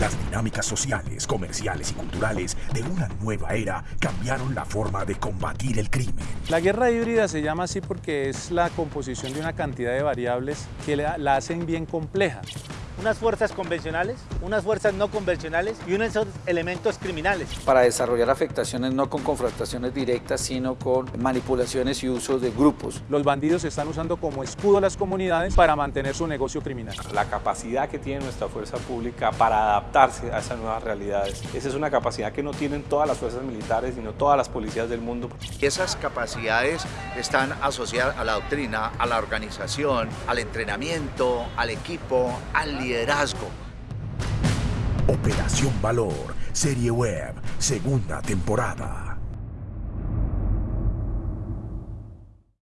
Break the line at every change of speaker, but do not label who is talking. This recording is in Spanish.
Las dinámicas sociales, comerciales y culturales de una nueva era cambiaron la forma de combatir el crimen.
La guerra híbrida se llama así porque es la composición de una cantidad de variables que la, hacen bien compleja
unas fuerzas convencionales, unas fuerzas no convencionales y unos elementos criminales.
Para desarrollar afectaciones no con confrontaciones directas, sino con manipulaciones y usos de grupos.
Los bandidos están usando como escudo a las comunidades para mantener su negocio criminal.
La capacidad que tiene nuestra fuerza pública para adaptarse a esas nuevas realidades. Esa es una capacidad que no tienen todas las fuerzas militares, sino todas las policías del mundo.
Esas capacidades están asociadas a la doctrina, a la organización, al entrenamiento, al equipo, al liderazgo
Operación Valor, serie web, segunda temporada.